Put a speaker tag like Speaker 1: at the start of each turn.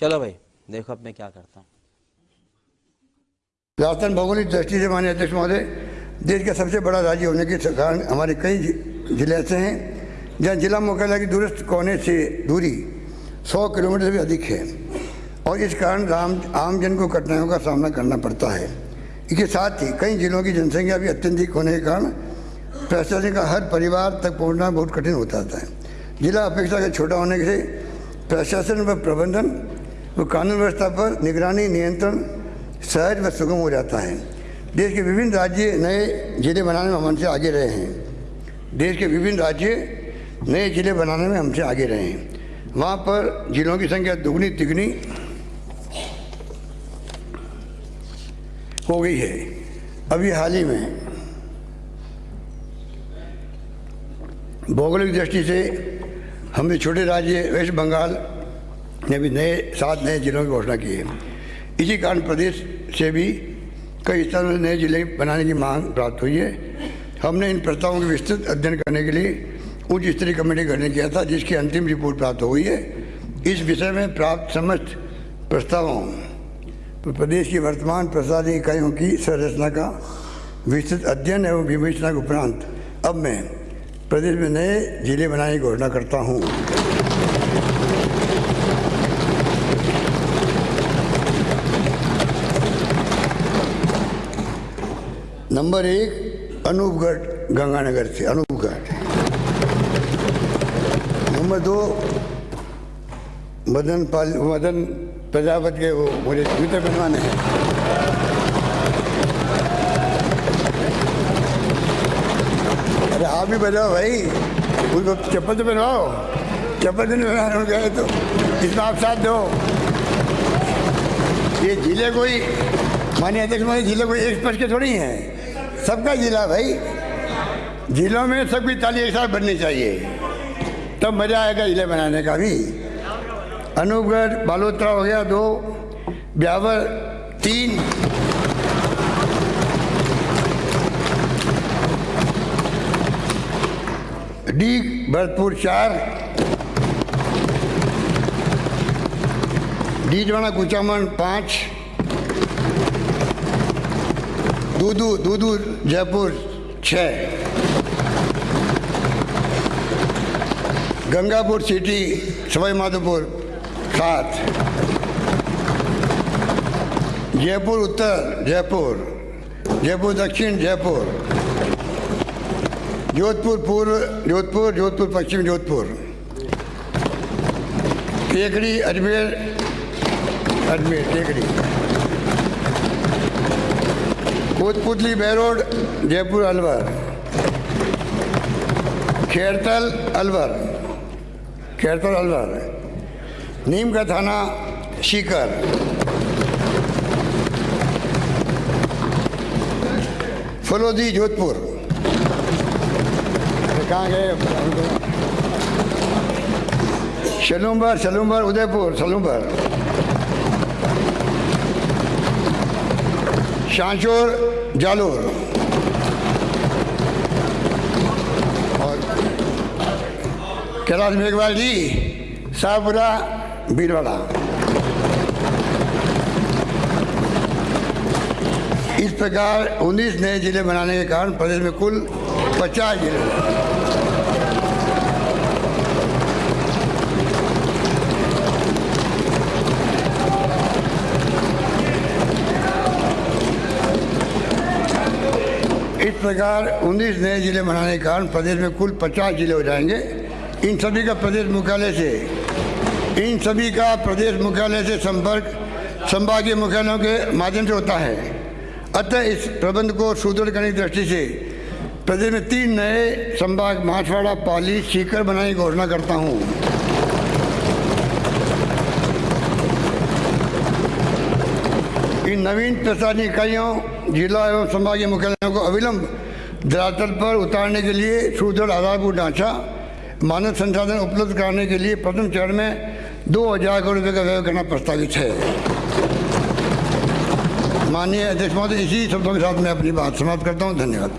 Speaker 1: चलो भाई, देखो अब मैं क्या करता हूँ।
Speaker 2: राजस्थान भौगोलिक दृष्टि से माननीय अध्यक्ष महोदय, देश का सबसे बड़ा राज्य होने के कारण हमारे कई ज़िले ऐसे हैं, जहाँ जिला मुख्यालय की दूरस्थ कोने से दूरी 100 किलोमीटर से भी अधिक है। और इस कारण आम जन को कठिनाइयों का सामना करना पड़ता है। इसके साथ ही कई जिलों की जनसंख्या भी अत्यधिक होने के कारण प्रशासन का हर परिवार तक पहुँचना बहुत कठिन होता है। जिला अपेक्षाकृत छोटा होने से प्रशासन व प्रबंधन व कानून व्यवस्था पर निगरानी नियंत्रण सहज व सुगम हो जाता है। देश के विभिन्न राज्य नए ज़िले बनाने में हमसे आगे रहे हैं। देश के विभिन्न राज्य नए ज़िले बनाने में हमसे आगे रहे हैं। वहाँ पर जिलों की संख्या दुगनी तिगनी हो गई है। अभी हाल ही में भौगोलिक दृष्टि से हमने छोटे राज्य वेस्ट बंगाल ने भी नए, सात नए जिलों की घोषणा की है। इसी कारण प्रदेश से भी कई स्थानों नए ज़िले बनाने की मांग प्राप्त हुई है। हमने इन प्रस्तावों के विस्तृत अध्ययन करने के लिए उच्च स्तरीय कमेटी गठन किया था, जिसकी अंतिम रिपोर्ट प्राप्त हुई है। इस विषय में प्राप्त समस्त प्रस्तावों पर प्रदेश की वर्तमान प्रशासनिक इकाइयों की संरचना का विस्तृत अध्ययन एवं विवेचना के उपरांत अब मैं प्रदेश में नए ज़िले बनाने की घोषणा करता हूँ। नंबर एक, अनूपगढ़, गंगानगर से, अनूपगढ़। नंबर दो, मदन पाल, मदन प्रजापत के वो, मुझे जूते बनवाने हैं। अरे आप भी बजाओ भाई, उनको चप्पल तो बनवाओ। चप्पल तो नहीं बनाने उनके आए तो इसमें आप साथ दो। ये ज़िले कोई माननीय अध्यक्ष महोदय ज़िले कोई एक स्पर्श के थोड़ी हैं। सबका जिला भाई। जिलों में सबकी ताली एक साथ बननी चाहिए। तब तो मज़ा आएगा ज़िले बनाने का भी। अनूपगढ़, बालोत्रा हो गया दो, ब्यावर तीन। डी भरतपुर चार। डीजवाड़ा, कुचामन पाँच। दूदू दूदू जयपुर छः गंगापुर सिटी सवाई माधोपुर सात। जयपुर उत्तर, जयपुर। जयपुर दक्षिण, जयपुर। जोधपुर पूर्व, जोधपुर जोधपुर पश्चिम, जोधपुर। टेकड़ी, अजमेर अजमेर, टेकड़ी। कोतपुतली बैरोड जयपुर अलवर। खेरतल अलवर। खेरतल अलवर। नीम का थाना सीकर फलोदी जोधपुर। कहाँ गए शलूम्बर शलूम्बर उदयपुर शलूम्बर। शांचोर जालोर। और कैलाश मेघवाल जी शाहपुरा भीलवाड़ा। इस प्रकार 19 नए ज़िले बनाने के कारण प्रदेश में कुल 50 ज़िले। इस प्रकार 19 नए ज़िले बनाने के कारण प्रदेश में कुल 50 ज़िले हो जाएँगे। इन सभी का प्रदेश मुख्यालय से, इन सभी का प्रदेश मुख्यालय से संपर्क संभागीय मुख्यालयों के माध्यम से होता है। अतः इस प्रबंध को सुदृढ़ करने की दृष्टि से प्रदेश में तीन नए संभाग माछवाड़ा पाली, सीकर बनाने की घोषणा करता हूँ। इन नवीन प्रशासनिक इकाइयों जिला एवं संभागीय मुख्यालयों को अविलंब धरातल पर उतारने के लिए सुदृढ़ आधारभूत ढांचा, मानव संसाधन उपलब्ध कराने के लिए प्रथम चरण में दो हज़ार करोड़ रुपये का व्यय करना प्रस्तावित है। माननीय अध्यक्ष महोदय, इसी शब्दों के साथ मैं अपनी बात समाप्त करता हूँ। धन्यवाद।